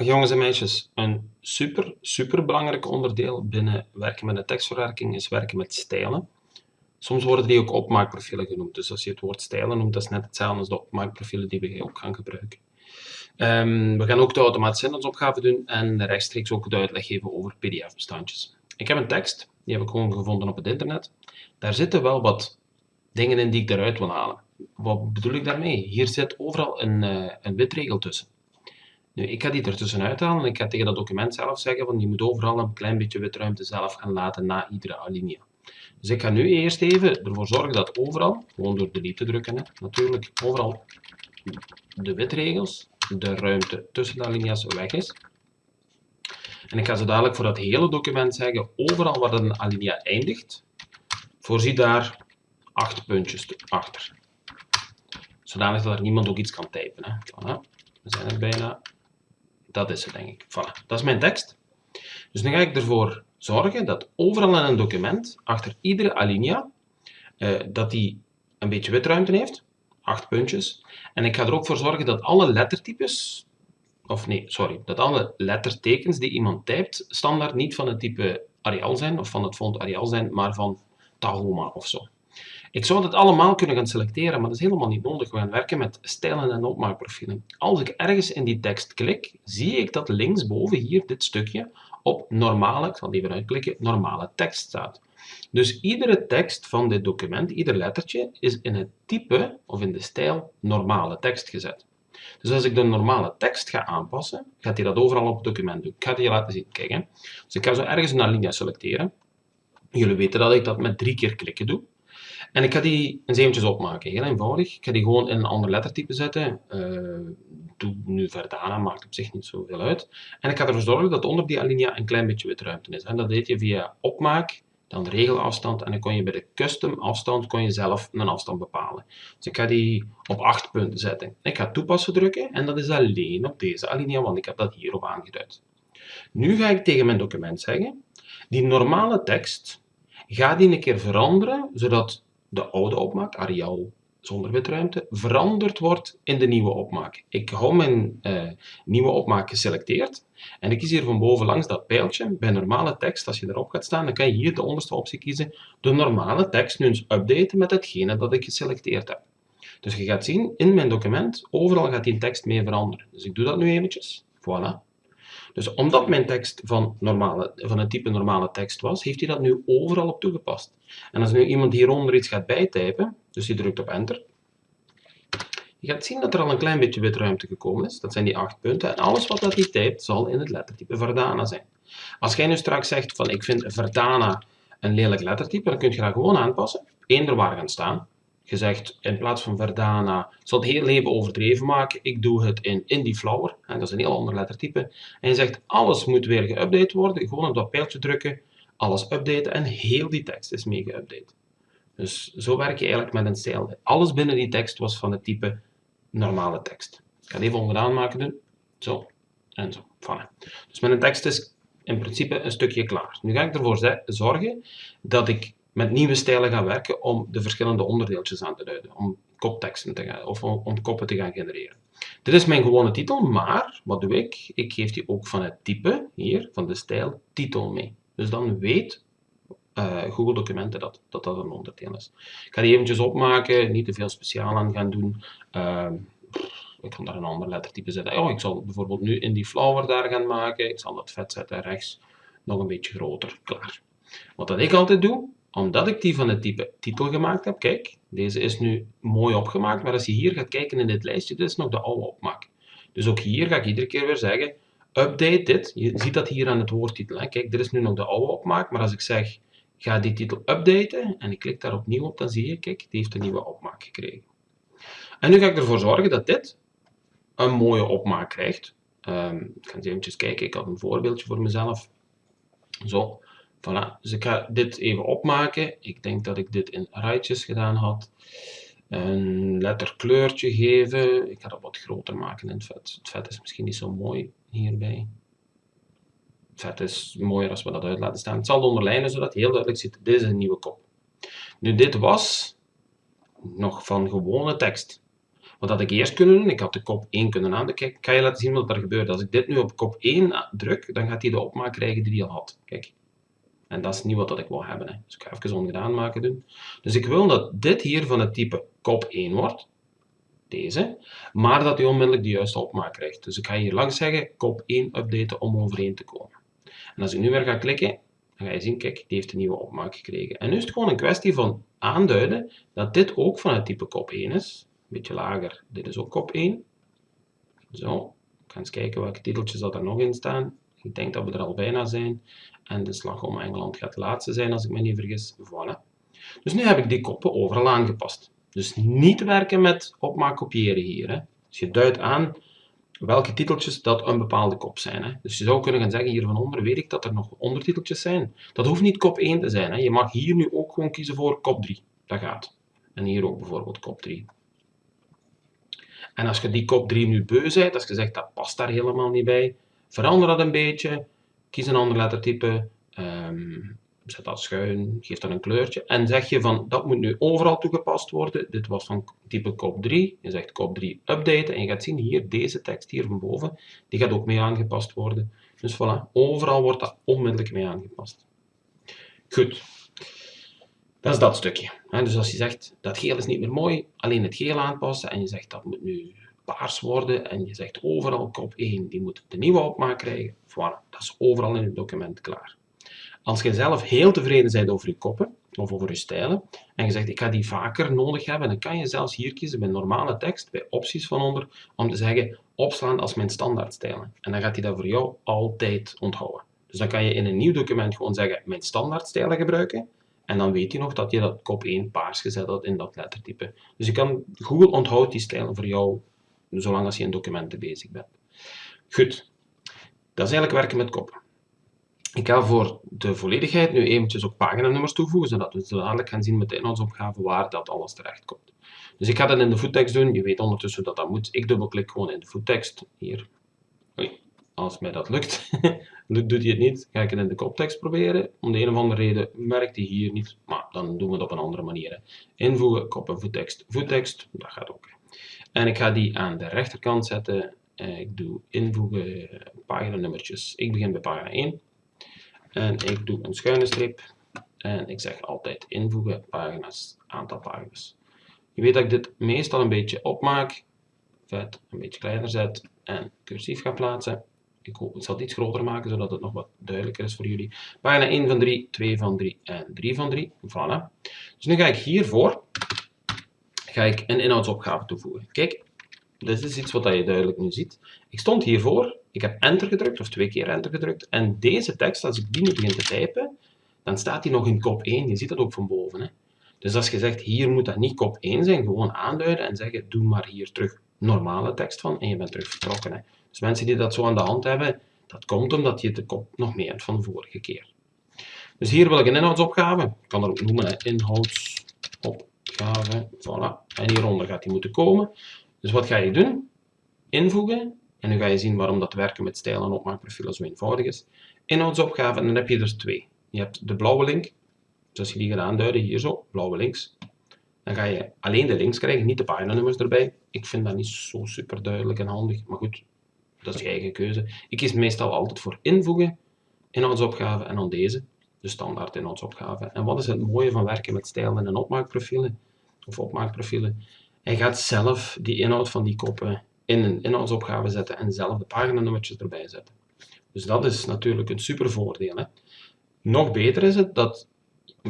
Jongens en meisjes, een super, super belangrijk onderdeel binnen werken met een tekstverwerking is werken met stijlen. Soms worden die ook opmaakprofielen genoemd, dus als je het woord stijlen noemt, dat is net hetzelfde als de opmaakprofielen die we ook gaan gebruiken. Um, we gaan ook de automatische inhoudsopgave doen en rechtstreeks ook de uitleg geven over pdf-bestandjes. Ik heb een tekst, die heb ik gewoon gevonden op het internet. Daar zitten wel wat dingen in die ik eruit wil halen. Wat bedoel ik daarmee? Hier zit overal een, uh, een witregel tussen. Ik ga die ertussenuit halen en ik ga tegen dat document zelf zeggen van je moet overal een klein beetje witruimte zelf gaan laten na iedere alinea. Dus ik ga nu eerst even ervoor zorgen dat overal, gewoon door delete te drukken, hè, natuurlijk, overal de witregels, de ruimte tussen de alinea's weg is. En ik ga zo dadelijk voor dat hele document zeggen, overal waar een alinea eindigt, voorzie daar acht puntjes achter. Zodanig dat er niemand ook iets kan typen. Hè. We zijn er bijna. Dat is het, denk ik. Voilà, dat is mijn tekst. Dus nu ga ik ervoor zorgen dat overal in een document, achter iedere alinea, eh, dat die een beetje witruimte heeft, acht puntjes. En ik ga er ook voor zorgen dat alle lettertypes, of nee, sorry, dat alle lettertekens die iemand typt, standaard niet van het type Arial zijn, of van het font Arial zijn, maar van Tahoma of zo. Ik zou dat allemaal kunnen gaan selecteren, maar dat is helemaal niet nodig. We gaan werken met stijlen en opmaakprofielen. Als ik ergens in die tekst klik, zie ik dat linksboven hier dit stukje op normale, ik zal even uitklikken, normale tekst staat. Dus iedere tekst van dit document, ieder lettertje, is in het type of in de stijl normale tekst gezet. Dus als ik de normale tekst ga aanpassen, gaat hij dat overal op het document doen. Ik ga het je laten zien. Kijk. Dus ik ga zo ergens een alinea selecteren. Jullie weten dat ik dat met drie keer klikken doe. En ik ga die eens eventjes opmaken, heel eenvoudig. Ik ga die gewoon in een ander lettertype zetten. Uh, doe nu Verdana, maakt op zich niet zoveel uit. En ik ga ervoor zorgen dat onder die alinea een klein beetje witruimte is. En dat deed je via opmaak, dan regelafstand en dan kon je bij de custom afstand kon je zelf een afstand bepalen. Dus ik ga die op 8 punten zetten. Ik ga toepassen drukken en dat is alleen op deze alinea, want ik heb dat hierop aangeduid. Nu ga ik tegen mijn document zeggen, die normale tekst, ga die een keer veranderen, zodat de oude opmaak, Arial zonder witruimte, veranderd wordt in de nieuwe opmaak. Ik hou mijn uh, nieuwe opmaak geselecteerd en ik kies hier van boven langs dat pijltje bij normale tekst. Als je erop gaat staan, dan kan je hier de onderste optie kiezen, de normale tekst nu eens updaten met hetgene dat ik geselecteerd heb. Dus je gaat zien, in mijn document, overal gaat die tekst mee veranderen. Dus ik doe dat nu eventjes. Voilà. Dus omdat mijn tekst van, normale, van het type normale tekst was, heeft hij dat nu overal op toegepast. En als nu iemand hieronder iets gaat bijtypen, dus je drukt op enter, je gaat zien dat er al een klein beetje witruimte gekomen is. Dat zijn die acht punten. En alles wat dat hij typt, zal in het lettertype Verdana zijn. Als jij nu straks zegt van ik vind Verdana een lelijk lettertype, dan kun je dat gewoon aanpassen. Eender waar gaan staan je zegt in plaats van Verdana, zal het heel leven overdreven maken, ik doe het in Indie Flower, en dat is een heel ander lettertype, en je zegt alles moet weer geüpdate worden, gewoon op dat pijltje drukken, alles updaten en heel die tekst is mee geüpdate. Dus zo werk je eigenlijk met een stijl. Alles binnen die tekst was van het type normale tekst. Ik ga het even onderaan maken doen, zo en zo. Voilà. Dus mijn tekst is in principe een stukje klaar. Nu ga ik ervoor zorgen dat ik met nieuwe stijlen gaan werken om de verschillende onderdeeltjes aan te duiden, om kopteksten te gaan, of om, koppen te gaan genereren. Dit is mijn gewone titel, maar wat doe ik? Ik geef die ook van het type, hier, van de stijl, titel mee. Dus dan weet uh, Google Documenten dat, dat dat een onderdeel is. Ik ga die eventjes opmaken, niet te veel speciaal aan gaan doen. Uh, ik kan daar een ander lettertype zetten. Oh, ik zal bijvoorbeeld nu in die flower daar gaan maken. Ik zal dat vet zetten rechts, nog een beetje groter, klaar. Wat dat ik altijd doe, omdat ik die van het type titel gemaakt heb, kijk, deze is nu mooi opgemaakt, maar als je hier gaat kijken in dit lijstje, dit is nog de oude opmaak. Dus ook hier ga ik iedere keer weer zeggen, update dit. Je ziet dat hier aan het woordtitel. Hè? Kijk, dit is nu nog de oude opmaak, maar als ik zeg, ga die titel updaten, en ik klik daar opnieuw op, dan zie je, kijk, die heeft een nieuwe opmaak gekregen. En nu ga ik ervoor zorgen dat dit een mooie opmaak krijgt. Um, ik ga eens eventjes kijken, ik had een voorbeeldje voor mezelf. Zo, Voilà, dus ik ga dit even opmaken. Ik denk dat ik dit in rijtjes gedaan had. Een letterkleurtje geven. Ik ga dat wat groter maken in het vet. Het vet is misschien niet zo mooi hierbij. Het vet is mooier als we dat uit laten staan. Het zal onderlijnen zodat heel duidelijk ziet. Dit is een nieuwe kop. Nu, dit was nog van gewone tekst. Wat had ik eerst kunnen doen? Ik had de kop 1 kunnen aan. Kijk, kan je laten zien wat er gebeurt. Als ik dit nu op kop 1 druk, dan gaat hij de opmaak krijgen die hij al had. Kijk. En dat is niet wat ik wil hebben. Hè. Dus ik ga even ongedaan maken doen. Dus ik wil dat dit hier van het type kop 1 wordt. Deze. Maar dat hij onmiddellijk de juiste opmaak krijgt. Dus ik ga hier langs zeggen kop 1 updaten om overeen te komen. En als ik nu weer ga klikken, dan ga je zien, kijk, die heeft een nieuwe opmaak gekregen. En nu is het gewoon een kwestie van aanduiden dat dit ook van het type kop 1 is. Een beetje lager, dit is ook kop 1. Zo, ik ga eens kijken welke titeltjes dat er nog in staan. Ik denk dat we er al bijna zijn. En de slag om Engeland gaat de laatste zijn, als ik me niet vergis. Voilà. Dus nu heb ik die koppen overal aangepast. Dus niet werken met opmaak kopiëren hier. Hè. Dus je duidt aan welke titeltjes dat een bepaalde kop zijn. Hè. Dus je zou kunnen gaan zeggen, hier van onder weet ik dat er nog ondertiteltjes zijn. Dat hoeft niet kop 1 te zijn. Hè. Je mag hier nu ook gewoon kiezen voor kop 3. Dat gaat. En hier ook bijvoorbeeld kop 3. En als je die kop 3 nu beu bent, als je zegt dat past daar helemaal niet bij, verander dat een beetje, kies een ander lettertype, um, zet dat schuin, geef dat een kleurtje en zeg je van dat moet nu overal toegepast worden. Dit was van type kop 3, je zegt kop 3 updaten en je gaat zien hier deze tekst hier van boven, die gaat ook mee aangepast worden. Dus voilà, overal wordt dat onmiddellijk mee aangepast. Goed, dat is dat stukje. Dus als je zegt dat geel is niet meer mooi, alleen het geel aanpassen en je zegt dat moet nu paars worden en je zegt overal kop 1, die moet de nieuwe opmaak krijgen. Voilà, dat is overal in het document klaar. Als je zelf heel tevreden bent over je koppen of over je stijlen en je zegt ik ga die vaker nodig hebben, dan kan je zelfs hier kiezen bij normale tekst, bij opties van onder, om te zeggen opslaan als mijn standaardstijlen. En dan gaat hij dat voor jou altijd onthouden. Dus dan kan je in een nieuw document gewoon zeggen mijn standaardstijlen gebruiken en dan weet hij nog dat je dat kop 1 paars gezet had in dat lettertype. Dus je Google onthoudt die stijlen voor jou zolang als je in documenten bezig bent. Goed, dat is eigenlijk werken met koppen. Ik ga voor de volledigheid nu eventjes ook paginanummers toevoegen, zodat we dadelijk gaan zien met de inhoudsopgave waar dat alles terecht komt. Dus ik ga dat in de voettekst doen. Je weet ondertussen dat dat moet. Ik dubbelklik gewoon in de voettekst. Hier. Als mij dat lukt. doet hij het niet, ga ik het in de koptekst proberen. Om de een of andere reden merkt hij hier niet. Maar dan doen we het op een andere manier. Invoegen, kop en voettekst. Voettekst, dat gaat ook. En ik ga die aan de rechterkant zetten. Ik doe invoegen paginanummertjes. Ik begin bij pagina 1. En ik doe een schuine streep. En ik zeg altijd invoegen pagina's, aantal pagina's. Je weet dat ik dit meestal een beetje opmaak. Vet een beetje kleiner zet en cursief ga plaatsen. Ik, ik zal het iets groter maken, zodat het nog wat duidelijker is voor jullie. Pagina 1 van 3, 2 van 3 en 3 van 3. Voilà. Dus nu ga ik hiervoor ga ik een inhoudsopgave toevoegen. Kijk, dit is iets wat je duidelijk nu ziet. Ik stond hiervoor, ik heb enter gedrukt, of twee keer enter gedrukt, en deze tekst, als ik die nu begin te typen, dan staat die nog in kop 1. Je ziet dat ook van boven. Hè? Dus als je zegt, hier moet dat niet kop 1 zijn, gewoon aanduiden en zeggen, doe maar hier terug normale tekst van, en je bent terug vertrokken. Hè? Dus mensen die dat zo aan de hand hebben, dat komt omdat je de kop nog meer hebt van de vorige keer. Dus hier wil ik een inhoudsopgave. Ik kan er ook noemen, hè, inhoudsopgave voilà. En hieronder gaat die moeten komen. Dus wat ga je doen? Invoegen. En nu ga je zien waarom dat werken met stijl en opmaakprofielen zo eenvoudig is. Inhoudsopgave, en dan heb je er twee. Je hebt de blauwe link. Als je die gaat aanduiden, hier zo, blauwe links. Dan ga je alleen de links krijgen, niet de paginanummers erbij. Ik vind dat niet zo super duidelijk en handig, maar goed, dat is je eigen keuze. Ik kies meestal altijd voor invoegen, inhoudsopgave en dan deze de standaard inhoudsopgave. En wat is het mooie van werken met stijlen en opmaakprofielen? Of opmaakprofielen? Hij gaat zelf die inhoud van die koppen in een inhoudsopgave zetten en zelf de paginanummertjes erbij zetten. Dus dat is natuurlijk een super voordeel. Hè? Nog beter is het dat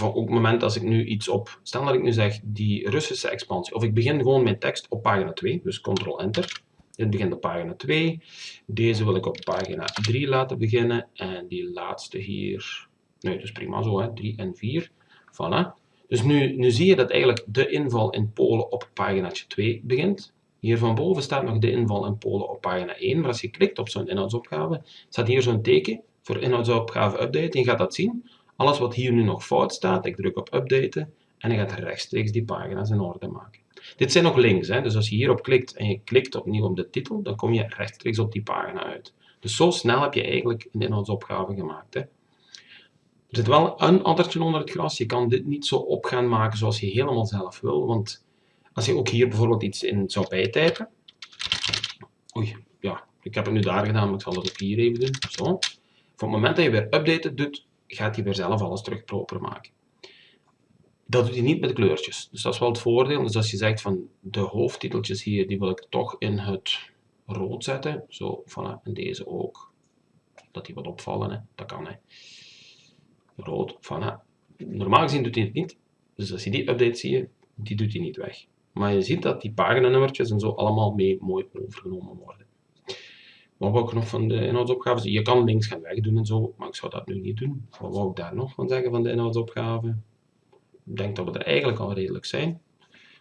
op het moment als ik nu iets op, stel dat ik nu zeg die Russische expansie, of ik begin gewoon mijn tekst op pagina 2, dus ctrl-enter. Dit begint op pagina 2, deze wil ik op pagina 3 laten beginnen en die laatste hier Nee, dat is prima zo, hè. 3 en 4. Voilà. Dus nu, nu zie je dat eigenlijk de inval in Polen op pagina 2 begint. Hier van boven staat nog de inval in Polen op pagina 1, maar als je klikt op zo'n inhoudsopgave, staat hier zo'n teken voor inhoudsopgave update. Je gaat dat zien. Alles wat hier nu nog fout staat, ik druk op updaten en hij gaat rechtstreeks die pagina's in orde maken. Dit zijn nog links, hè? dus als je hierop klikt en je klikt opnieuw op de titel, dan kom je rechtstreeks op die pagina uit. Dus zo snel heb je eigenlijk een inhoudsopgave gemaakt. Hè? Zit wel een addertje onder het gras. Je kan dit niet zo op gaan maken zoals je helemaal zelf wil. Want Als je ook hier bijvoorbeeld iets in zou bijtypen. Oei, ja, ik heb het nu daar gedaan, maar ik zal het ook hier even doen. Zo. Op het moment dat je weer updaten doet, gaat hij weer zelf alles terug proper maken. Dat doet hij niet met kleurtjes. Dus dat is wel het voordeel. Dus als je zegt van de hoofdtiteltjes hier, die wil ik toch in het rood zetten. Zo, voilà, en deze ook. Dat die wat opvallen, hè. dat kan. Hè. Rood, voilà. Normaal gezien doet hij het niet. Dus als je die update zie je, die doet hij niet weg. Maar je ziet dat die paginanummertjes en zo allemaal mee mooi overgenomen worden. Wat wou ik nog van de inhoudsopgave? Je kan links gaan wegdoen en zo, maar ik zou dat nu niet doen. Wat wou ik daar nog van zeggen van de inhoudsopgave? Ik denk dat we er eigenlijk al redelijk zijn.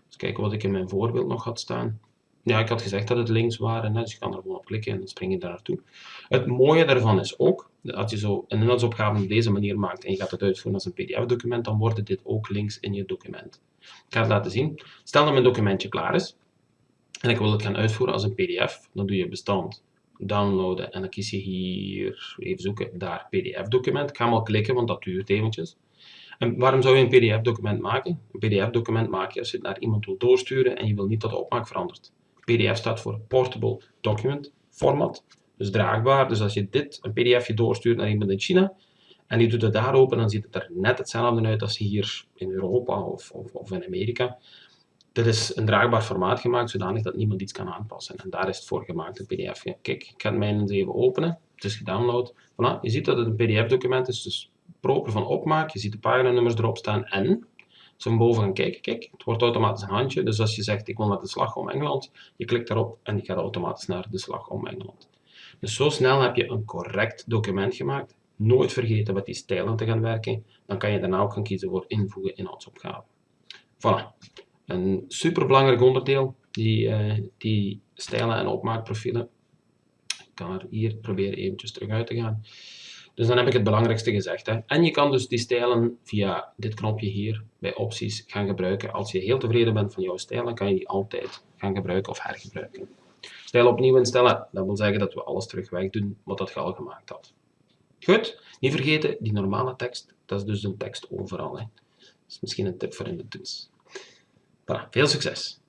Eens kijken wat ik in mijn voorbeeld nog had staan. Ja, ik had gezegd dat het links waren, dus je kan er gewoon op klikken en dan spring je daar naartoe. Het mooie daarvan is ook, dat je zo een inhoudsopgave op deze manier maakt en je gaat het uitvoeren als een pdf-document, dan wordt dit ook links in je document. Ik ga het laten zien. Stel dat mijn documentje klaar is en ik wil het gaan uitvoeren als een pdf, dan doe je bestand, downloaden en dan kies je hier, even zoeken, daar pdf-document. Ik ga hem klikken, want dat duurt eventjes. En waarom zou je een pdf-document maken? Een pdf-document maak je als je het naar iemand wil doorsturen en je wil niet dat de opmaak verandert. PDF staat voor Portable Document Format, dus draagbaar. Dus als je dit, een pdfje doorstuurt naar iemand in China, en die doet het daar open, dan ziet het er net hetzelfde uit als hier in Europa of, of, of in Amerika. Dit is een draagbaar formaat gemaakt, zodanig dat niemand iets kan aanpassen. En daar is het voor gemaakt, een pdf. Kijk, ik ga het mijne eens even openen. Het is gedownload. Voilà, je ziet dat het een pdf-document is, dus proper van opmaak. Je ziet de paginanummers erop staan en we boven gaan kijken, kijk, het wordt automatisch een handje. Dus als je zegt, ik wil naar de slag om Engeland, je klikt daarop en die gaat automatisch naar de slag om Engeland. Dus zo snel heb je een correct document gemaakt. Nooit vergeten met die stijlen te gaan werken. Dan kan je daarna ook gaan kiezen voor invoegen inhoudsopgave. Voilà. Een superbelangrijk onderdeel, die, uh, die stijlen en opmaakprofielen. Ik kan er hier proberen eventjes terug uit te gaan. Dus dan heb ik het belangrijkste gezegd. Hè. En je kan dus die stijlen via dit knopje hier bij opties gaan gebruiken. Als je heel tevreden bent van jouw stijl, dan kan je die altijd gaan gebruiken of hergebruiken. Stijl opnieuw instellen, dat wil zeggen dat we alles terug wegdoen wat dat je al gemaakt had. Goed, niet vergeten, die normale tekst, dat is dus een tekst overal. Hè. Dat is misschien een tip voor in de toets. Voilà, veel succes!